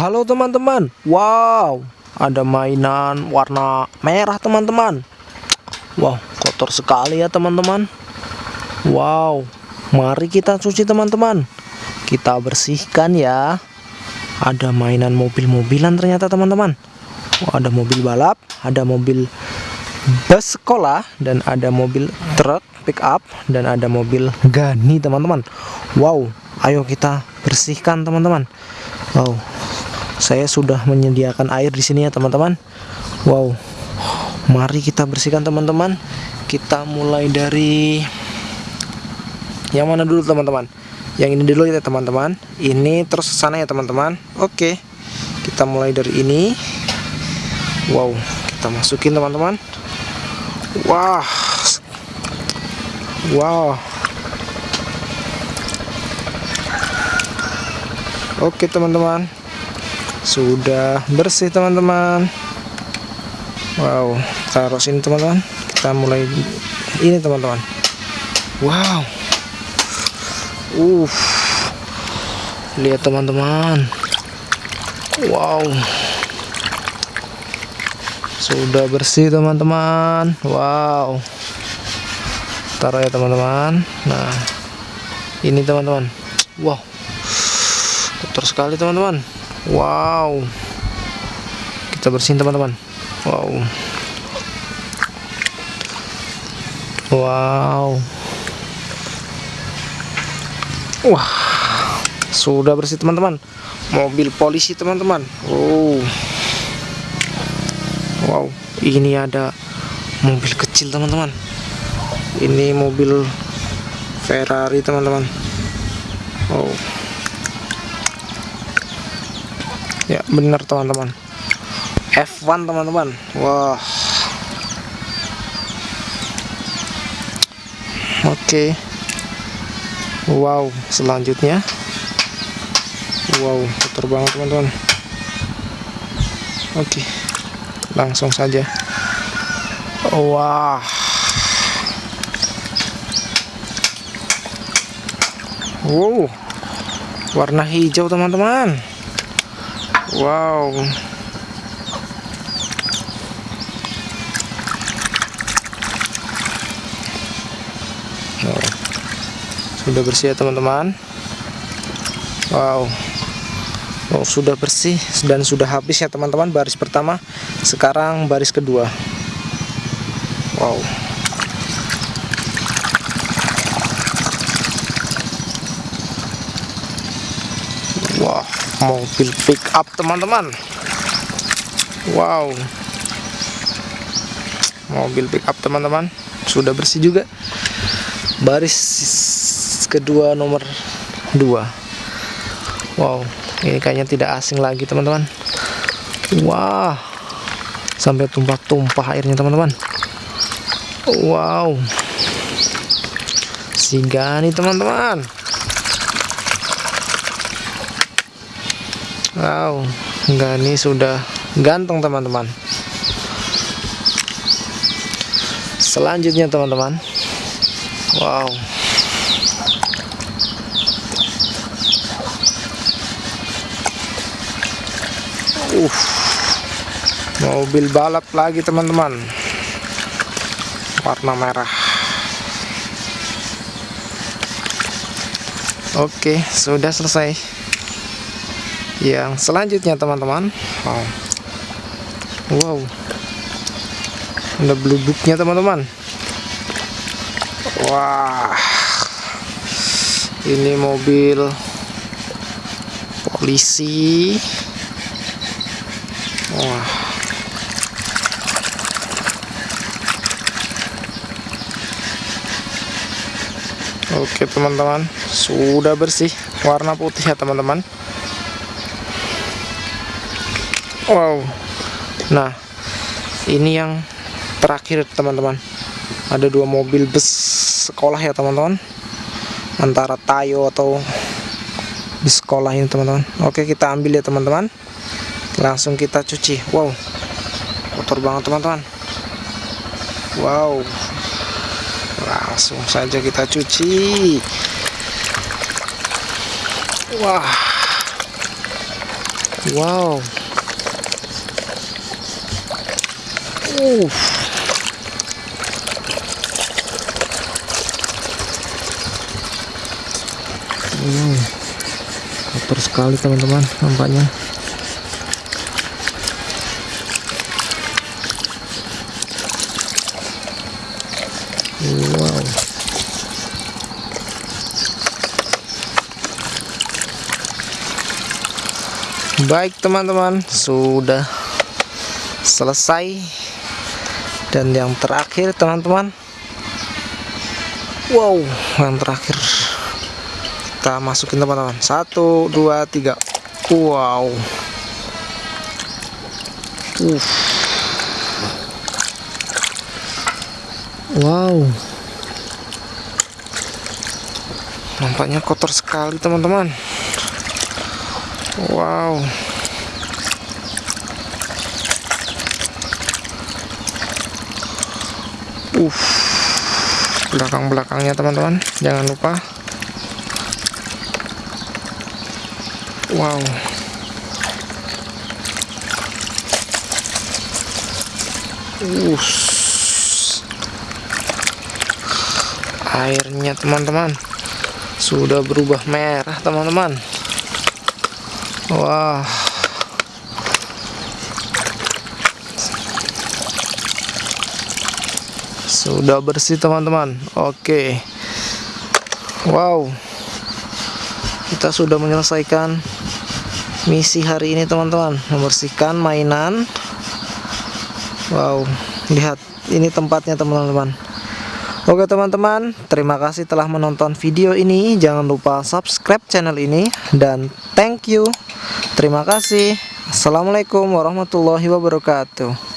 Halo teman-teman. Wow Ada mainan warna merah teman-teman. Wow kotor sekali ya teman-teman. Wow Mari kita cuci teman-teman. Kita bersihkan ya. Ada mainan mobil-mobilan ternyata teman-teman. Oh, Ada mobil balap Ada mobil bus sekolah Dan ada mobil truk pick up Dan ada mobil gani teman-teman. Wow Ayo kita bersihkan teman-teman. Wow saya sudah menyediakan air di sini ya teman-teman. Wow. Mari kita bersihkan teman-teman. Kita mulai dari yang mana dulu teman-teman? Yang ini dulu ya teman-teman. Ini terus sana ya teman-teman. Oke. Kita mulai dari ini. Wow. Kita masukin teman-teman. Wah. Wow. Oke teman-teman sudah bersih teman-teman. Wow taruh sini teman-teman. Kita mulai ini teman-teman. Wow. Uh lihat teman-teman. Wow. Sudah bersih teman-teman. Wow. Taruh ya teman-teman. Nah ini teman-teman. Wow. Kotor sekali teman-teman Wow. Kita bersihin teman-teman. Wow. Wow. Wah. Sudah bersih teman-teman. Mobil polisi teman-teman. Wow. Wow. Ini ada Mobil kecil teman-teman. Ini mobil Ferrari teman-teman. Wow ya benar teman-teman. F1 teman-teman. Wah. Oke. Wow selanjutnya. Wow kotor banget teman-teman. Oke langsung saja. Wah. Wow. Warna hijau teman-teman Wow. Sudah bersih ya teman-teman. Wow. Oh, sudah bersih dan sudah habis ya teman-teman baris pertama. Sekarang baris kedua. Wow. Wah. Mobil pick up teman-teman. Wow. Mobil pick up teman-teman. Sudah bersih juga. Baris kedua nomor dua. Wow ini kayaknya tidak asing lagi teman-teman. Wah sampai tumpah-tumpah airnya teman-teman. Wow. Singgah nih teman-teman Wow, Gani sudah ganteng teman-teman. Selanjutnya teman-teman. Wow. Uh. Mobil balap lagi teman-teman. Warna merah. Oke, sudah selesai yang selanjutnya teman-teman. Wow. wow. Ada blue booknya teman-teman. Wah. Ini mobil polisi. Wah. Oke teman-teman. Sudah bersih warna putih ya teman-teman wow. Nah ini yang terakhir teman-teman. Ada dua mobil bus sekolah ya teman-teman. Antara Tayo atau bus sekolah ini teman-teman. Oke kita ambil ya teman-teman. Langsung kita cuci. Wow. Kotor banget teman-teman. Wow. Langsung saja kita cuci. Wah. Wow wow kotor sekali teman-teman nampaknya. Wow. Baik teman-teman sudah selesai dan yang terakhir teman-teman. Wow yang terakhir. Kita masukin teman-teman. Satu dua tiga. Wow. Uh wow. Nampaknya kotor sekali teman-teman. Wow uh belakang-belakangnya teman-teman. Jangan lupa. Wow. Uh airnya teman-teman sudah berubah merah teman-teman. Wah sudah bersih teman-teman. Oke. Wow. Kita sudah menyelesaikan misi hari ini teman-teman. Membersihkan mainan. Wow. Lihat ini tempatnya teman-teman. Oke teman-teman, terima kasih telah menonton video ini. Jangan lupa subscribe channel ini. Dan thank you. Terima kasih. Assalamualaikum warahmatullahi wabarakatuh.